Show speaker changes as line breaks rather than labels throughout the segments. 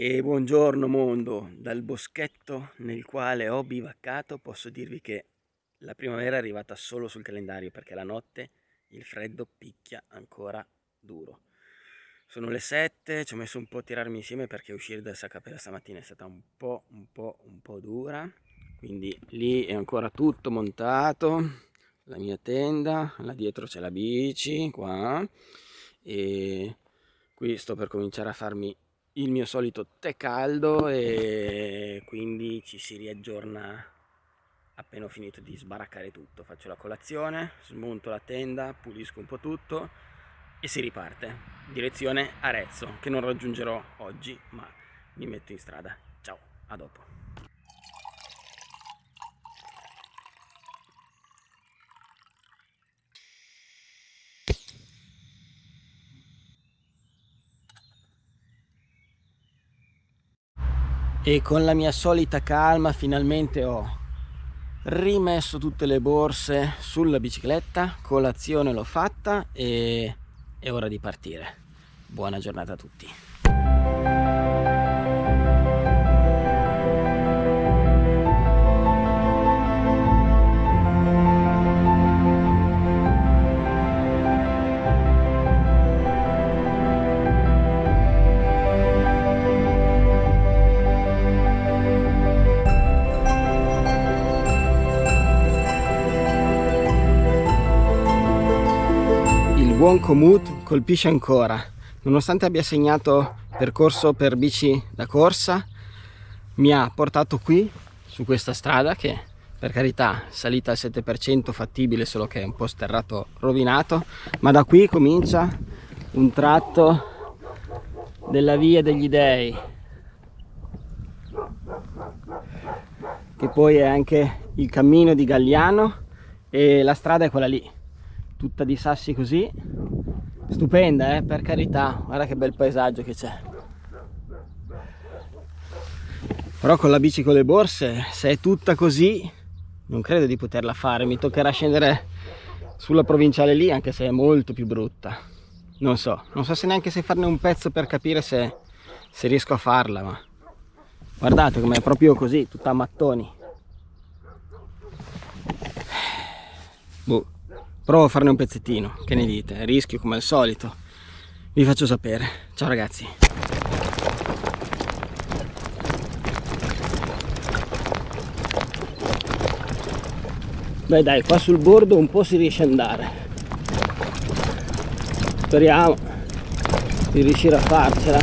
E buongiorno mondo, dal boschetto nel quale ho bivaccato posso dirvi che la primavera è arrivata solo sul calendario perché la notte il freddo picchia ancora duro. Sono le 7, ci ho messo un po' a tirarmi insieme perché uscire dal Sacapella stamattina è stata un po', un po', un po' dura. Quindi lì è ancora tutto montato, la mia tenda, là dietro c'è la bici, qua. E qui sto per cominciare a farmi il mio solito tè caldo e quindi ci si riaggiorna appena ho finito di sbaraccare tutto. Faccio la colazione smonto la tenda pulisco un po' tutto e si riparte. Direzione Arezzo che non raggiungerò oggi ma mi metto in strada. Ciao a dopo e con la mia solita calma finalmente ho rimesso tutte le borse sulla bicicletta colazione l'ho fatta e è ora di partire. Buona giornata a tutti buon Komoot colpisce ancora. Nonostante abbia segnato percorso per bici da corsa mi ha portato qui su questa strada che per carità salita al 7% fattibile solo che è un po' sterrato rovinato. Ma da qui comincia un tratto della via degli dei che poi è anche il cammino di Galliano e la strada è quella lì tutta di sassi così. Stupenda eh, per carità. Guarda che bel paesaggio che c'è. Però con la bici con le borse se è tutta così non credo di poterla fare. Mi toccherà scendere sulla provinciale lì anche se è molto più brutta. Non so non so se neanche se farne un pezzo per capire se, se riesco a farla ma guardate com'è proprio così tutta a mattoni. Boh provo a farne un pezzettino che ne dite? Rischio come al solito. Vi faccio sapere. Ciao ragazzi. Beh dai qua sul bordo un po' si riesce ad andare. Speriamo di riuscire a farcela.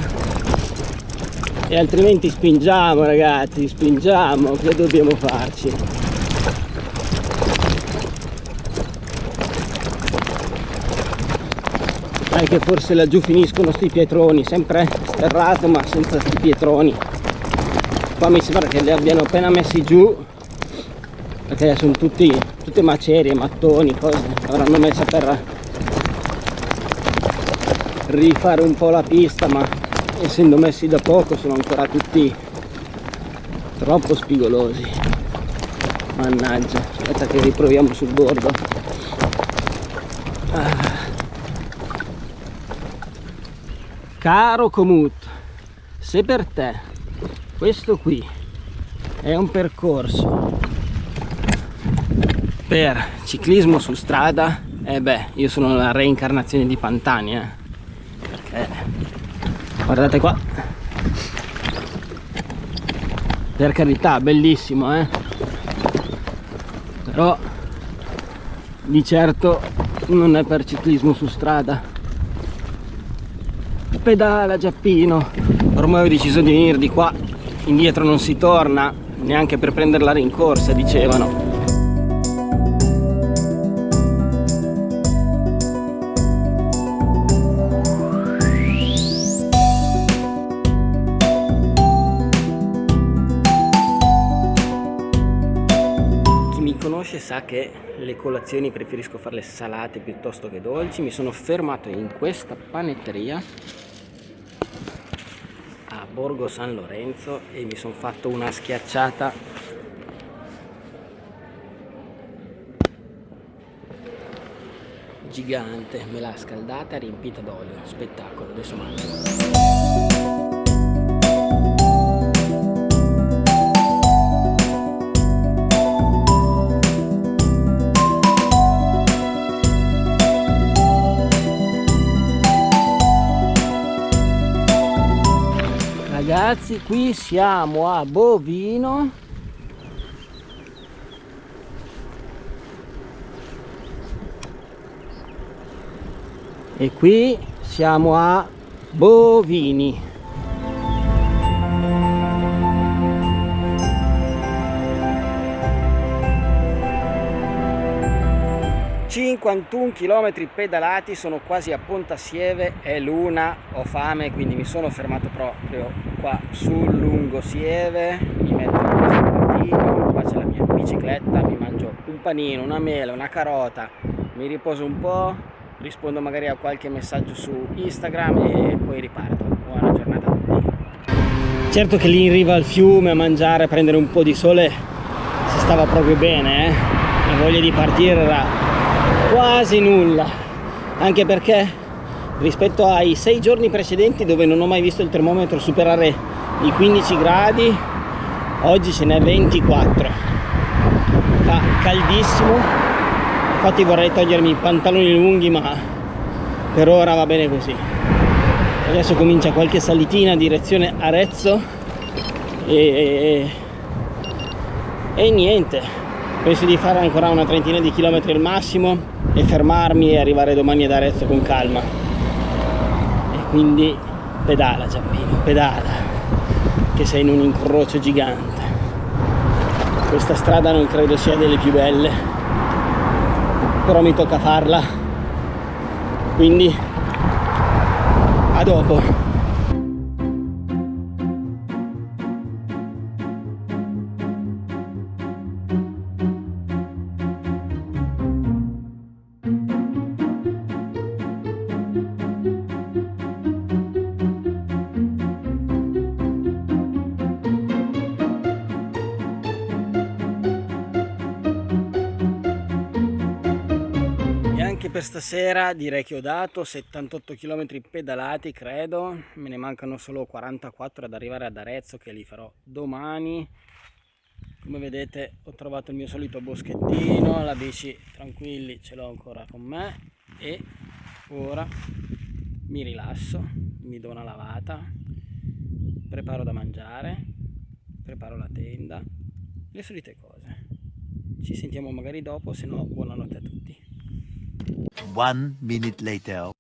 E altrimenti spingiamo ragazzi spingiamo che dobbiamo farci che forse laggiù finiscono sti pietroni sempre sterrato ma senza sti pietroni. Qua mi sembra che li abbiano appena messi giù perché sono tutti tutte macerie, mattoni, cose avranno messo per rifare un po' la pista ma essendo messi da poco sono ancora tutti troppo spigolosi. Mannaggia aspetta che riproviamo sul bordo. Ah. Caro Comut, se per te questo qui è un percorso per ciclismo su strada, eh beh, io sono la reincarnazione di Pantani, eh. Perché, guardate qua. Per carità, bellissimo, eh. Però di certo non è per ciclismo su strada pedala Giappino. Ormai ho deciso di venire di qua. Indietro non si torna neanche per prendere la rincorsa dicevano. Sa che le colazioni preferisco farle salate piuttosto che dolci. Mi sono fermato in questa panetteria Borgo San Lorenzo e mi sono fatto una schiacciata. Gigante me l'ha scaldata e riempita d'olio spettacolo adesso mangio ragazzi qui siamo a Bovino. E qui siamo a Bovini 51 km pedalati sono quasi a Pontasieve è l'una ho fame quindi mi sono fermato proprio qua sul lungosieve mi metto in questo prattino qua c'è la mia bicicletta mi mangio un panino una mela una carota mi riposo un po' rispondo magari a qualche messaggio su Instagram e poi riparto buona giornata a tutti certo che lì in riva al fiume a mangiare a prendere un po' di sole si stava proprio bene eh? la voglia di partire era quasi nulla. Anche perché rispetto ai sei giorni precedenti dove non ho mai visto il termometro superare i 15 gradi oggi ce n'è 24 fa caldissimo. Infatti vorrei togliermi i pantaloni lunghi ma per ora va bene così. Adesso comincia qualche salitina direzione Arezzo. E, e, e niente penso di fare ancora una trentina di chilometri al massimo e fermarmi e arrivare domani ad Arezzo con calma. E quindi pedala Giampino, pedala che sei in un incrocio gigante. Questa strada non credo sia delle più belle però mi tocca farla. Quindi a dopo per stasera direi che ho dato 78 km pedalati credo. Me ne mancano solo 44 ad arrivare ad Arezzo che li farò domani. Come vedete ho trovato il mio solito boschettino la bici tranquilli ce l'ho ancora con me. E ora mi rilasso mi do una lavata preparo da mangiare preparo la tenda le solite cose. Ci sentiamo magari dopo se no buonanotte a tutti
One minute later.